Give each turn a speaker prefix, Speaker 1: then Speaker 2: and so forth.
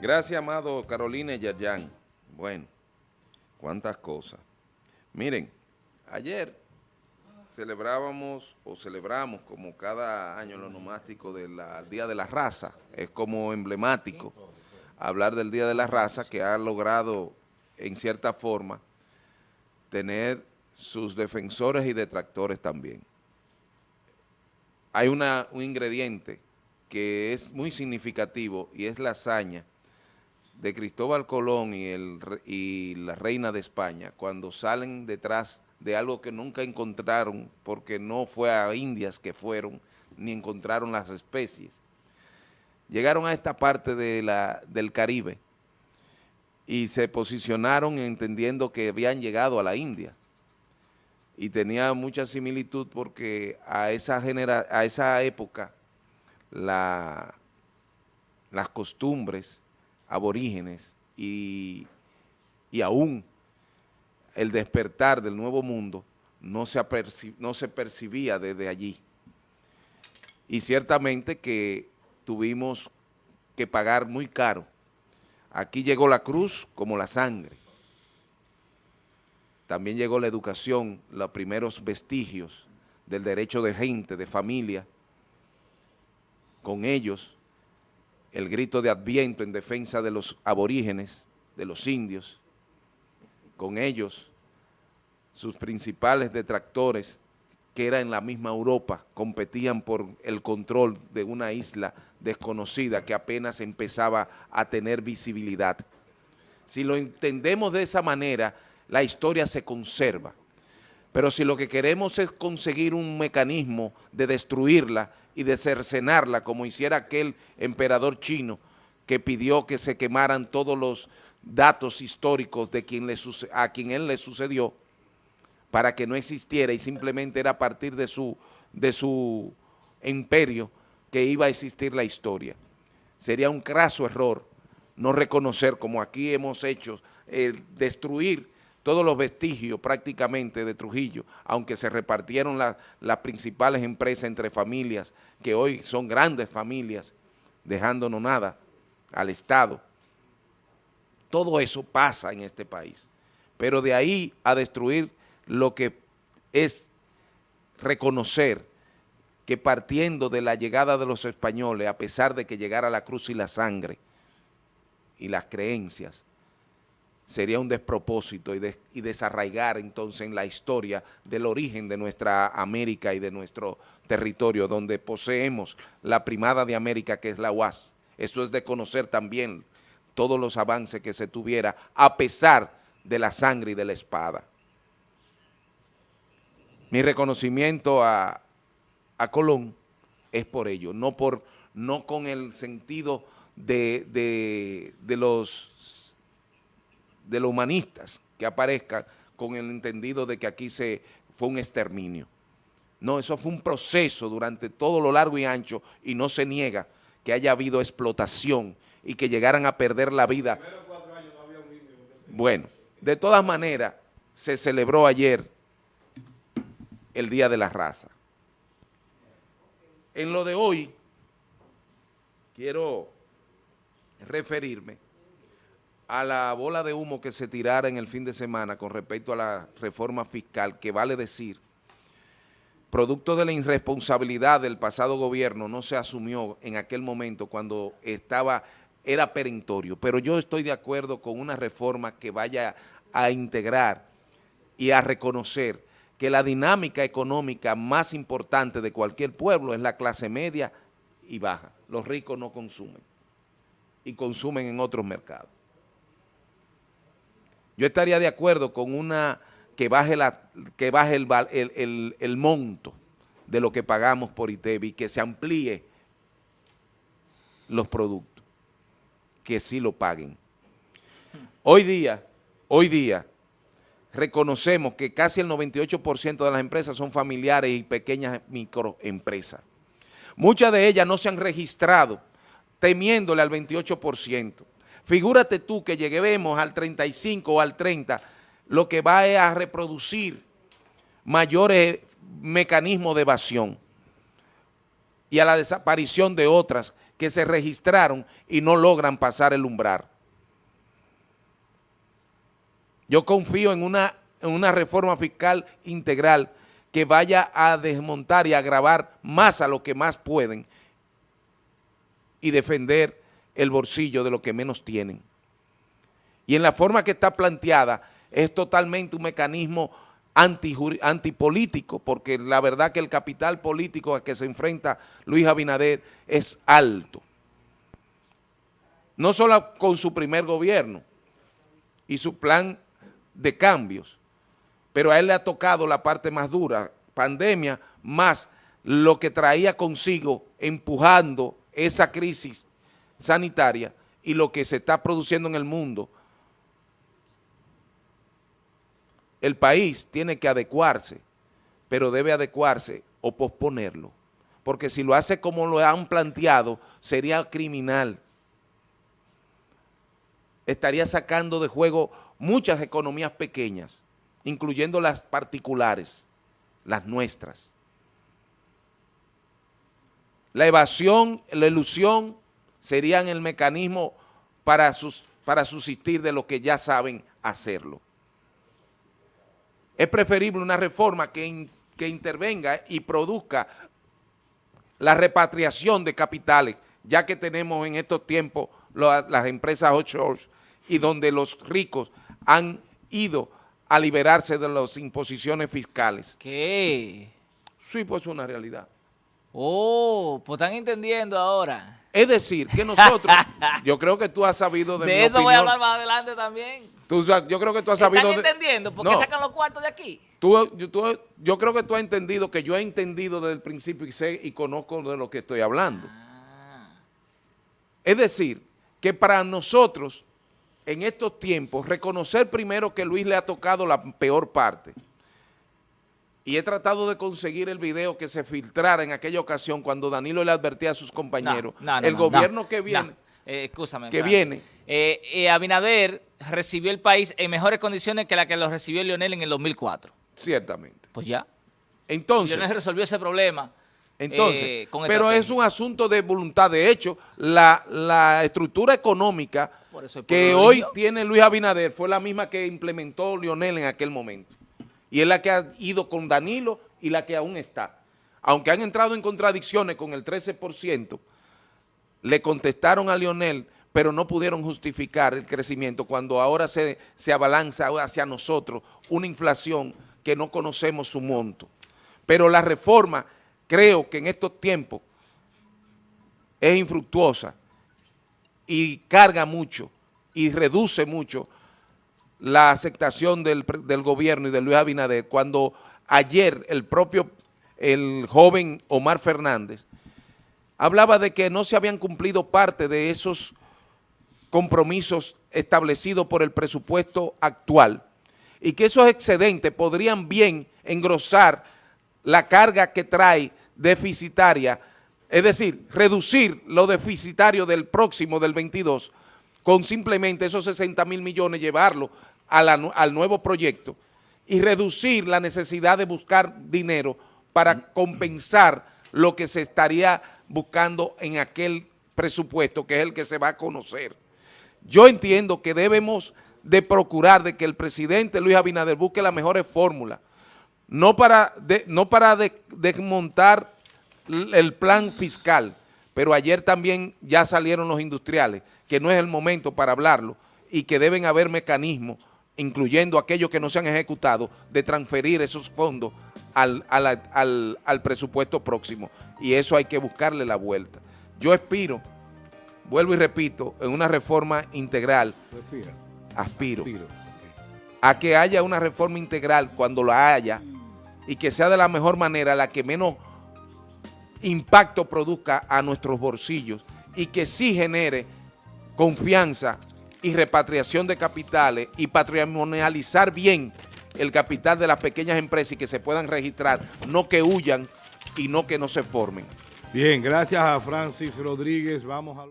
Speaker 1: Gracias, amado Carolina y Yayan. Bueno, cuántas cosas. Miren, ayer celebrábamos o celebramos como cada año lo nomástico del Día de la Raza. Es como emblemático hablar del Día de la Raza que ha logrado en cierta forma tener sus defensores y detractores también. Hay un ingrediente que es muy significativo y es la hazaña de Cristóbal Colón y, el, y la reina de España cuando salen detrás de algo que nunca encontraron porque no fue a Indias que fueron ni encontraron las especies. Llegaron a esta parte de la, del Caribe y se posicionaron entendiendo que habían llegado a la India y tenía mucha similitud porque a esa, genera, a esa época la, las costumbres aborígenes y, y aún el despertar del nuevo mundo no se, no se percibía desde allí. Y ciertamente que tuvimos que pagar muy caro. Aquí llegó la cruz como la sangre. También llegó la educación, los primeros vestigios del derecho de gente, de familia. Con ellos el grito de Adviento en defensa de los aborígenes, de los indios, con ellos, sus principales detractores, que era en la misma Europa, competían por el control de una isla desconocida que apenas empezaba a tener visibilidad. Si lo entendemos de esa manera, la historia se conserva. Pero si lo que queremos es conseguir un mecanismo de destruirla y de cercenarla, como hiciera aquel emperador chino que pidió que se quemaran todos los datos históricos de quien le a quien él le sucedió, para que no existiera y simplemente era a partir de su, de su imperio que iba a existir la historia. Sería un craso error no reconocer, como aquí hemos hecho, destruir todos los vestigios prácticamente de Trujillo, aunque se repartieron las principales empresas entre familias, que hoy son grandes familias, dejándonos nada al Estado. Todo eso pasa en este país. Pero de ahí a destruir lo que es reconocer que partiendo de la llegada de los españoles, a pesar de que llegara la cruz y la sangre y las creencias, sería un despropósito y, desarraigar entonces en la historia del origen de nuestra América y de nuestro territorio, donde poseemos la primada de América que es la UAS. Eso es de conocer también todos los avances que se tuviera a pesar de la sangre y de la espada. Mi reconocimiento a, Colón es por ello, no, por, no con el sentido de, de los de los humanistas que aparezcan con el entendido de que aquí se fue un exterminio. No, eso fue un proceso durante todo lo largo y ancho y no se niega que haya habido explotación y que llegaran a perder la vida. Bueno, de todas maneras, se celebró ayer el Día de la Raza. En lo de hoy, quiero referirme a la bola de humo que se tirara en el fin de semana con respecto a la reforma fiscal, que vale decir, producto de la irresponsabilidad del pasado gobierno, no se asumió en aquel momento cuando estaba, era perentorio, pero yo estoy de acuerdo con una reforma que vaya a integrar y a reconocer que la dinámica económica más importante de cualquier pueblo es la clase media y baja. Los ricos no consumen y consumen en otros mercados. Yo estaría de acuerdo con una que baje, la, que baje el, el, monto de lo que pagamos por ITEVI, que se amplíe los productos, que sí lo paguen. Hoy día, hoy día, reconocemos que casi el 98% de las empresas son familiares y pequeñas microempresas. Muchas de ellas no se han registrado temiéndole al 28%. Figúrate tú que lleguemos al 35 o al 30, lo que va a reproducir mayores mecanismos de evasión y a la desaparición de otras que se registraron y no logran pasar el umbral. Yo confío en una, en una reforma fiscal integral que vaya a desmontar y agravar más a lo que más pueden y defender el bolsillo de lo que menos tienen. Y en la forma que está planteada es totalmente un mecanismo antipolítico, porque la verdad que el capital político a que se enfrenta Luis Abinader es alto. No solo con su primer gobierno y su plan de cambios, pero a él le ha tocado la parte más dura, pandemia, más lo que traía consigo empujando esa crisis sanitaria y lo que se está produciendo en el mundo. El país tiene que adecuarse, pero debe adecuarse o posponerlo, porque si lo hace como lo han planteado, sería criminal. Estaría sacando de juego muchas economías pequeñas, incluyendo las particulares, las nuestras. La evasión, la ilusión serían el mecanismo para, sus, para subsistir de lo que ya saben hacerlo. Es preferible una reforma que, que intervenga y produzca la repatriación de capitales, ya que tenemos en estos tiempos las empresas offshore y donde los ricos han ido a liberarse de las imposiciones fiscales.
Speaker 2: ¿Qué?
Speaker 1: Sí, pues es una realidad.
Speaker 2: Oh, pues están entendiendo ahora.
Speaker 1: Es decir, que nosotros, yo creo que tú has sabido de,
Speaker 2: de eso voy a hablar más adelante también.
Speaker 1: yo creo que tú has sabido...
Speaker 2: ¿Están entendiendo? ¿Por qué sacan los cuartos de aquí?
Speaker 1: Tú, yo, creo que tú has entendido que yo he entendido desde el principio y sé y conozco de lo que estoy hablando. Ah. Es decir, que para nosotros en estos tiempos, reconocer primero que Luis le ha tocado la peor parte. Y he tratado de conseguir el video que se filtrara en aquella ocasión cuando Danilo le advertía a sus compañeros. el gobierno que viene...
Speaker 2: Eh,
Speaker 1: que viene.
Speaker 2: Eh, eh, Abinader recibió el país en mejores condiciones que la que lo recibió Lionel en el 2004.
Speaker 1: Ciertamente.
Speaker 2: Pues ya.
Speaker 1: Entonces...
Speaker 2: Lionel resolvió ese problema.
Speaker 1: Entonces, pero es un asunto de voluntad. De hecho, la, la estructura económica que hoy tiene Luis Abinader fue la misma que implementó Lionel en aquel momento. Y es la que ha ido con Danilo y la que aún está. Aunque han entrado en contradicciones con el 13%, le contestaron a Lionel, pero no pudieron justificar el crecimiento cuando ahora se, se abalanza hacia nosotros una inflación que no conocemos su monto. Pero la reforma, creo que en estos tiempos es infructuosa y carga mucho y reduce mucho la aceptación del, gobierno y de Luis Abinader cuando ayer el propio, el joven Omar Fernández, hablaba de que no se habían cumplido parte de esos compromisos establecidos por el presupuesto actual y que esos excedentes podrían bien engrosar la carga que trae deficitaria es decir, reducir lo deficitario del próximo, del 22, con simplemente esos 60 mil millones, llevarlo al nuevo proyecto y reducir la necesidad de buscar dinero para compensar lo que se estaría buscando en aquel presupuesto, que es el que se va a conocer. Yo entiendo que debemos de procurar de que el presidente Luis Abinader busque las mejores fórmulas, no para, no para desmontar el plan fiscal, pero ayer también ya salieron los industriales, que no es el momento para hablarlo y que deben haber mecanismos, incluyendo aquellos que no se han ejecutado, de transferir esos fondos al, al, presupuesto próximo. Y eso hay que buscarle la vuelta. Yo aspiro, vuelvo y repito, en una reforma integral. Aspiro. A que haya una reforma integral cuando la haya y que sea de la mejor manera, la que menos impacto produzca a nuestros bolsillos y que sí genere confianza y repatriación de capitales y patrimonializar bien el capital de las pequeñas empresas y que se puedan registrar, no que huyan y no que no se formen.
Speaker 3: Bien, gracias a Francis Rodríguez. Vamos a...